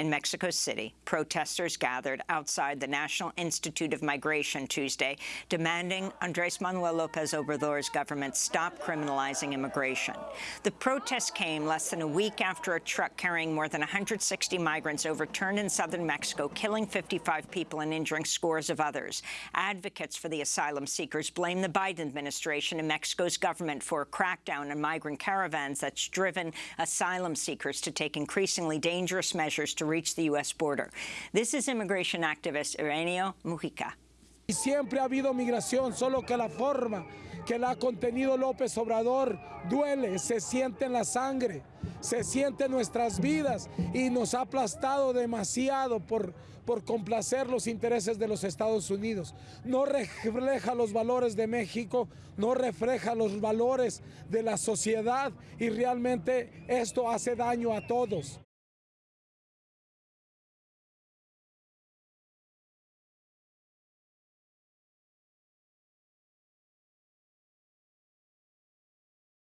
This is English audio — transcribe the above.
In Mexico City, protesters gathered outside the National Institute of Migration Tuesday, demanding Andres Manuel Lopez Obrador's government stop criminalizing immigration. The protest came less than a week after a truck carrying more than 160 migrants overturned in southern Mexico, killing 55 people and injuring scores of others. Advocates for the asylum seekers blame the Biden administration and Mexico's government for a crackdown on migrant caravans that's driven asylum seekers to take increasingly dangerous measures to reach the U.S. border. This is immigration activist Ireneo Mujica. Siempre ha habido migración, solo que la forma que la ha contenido López Obrador duele, se siente en la sangre, se siente en nuestras vidas y nos ha aplastado demasiado por, por complacer los intereses de los Estados Unidos. No refleja los valores de México, no refleja los valores de la sociedad y realmente esto hace daño a todos.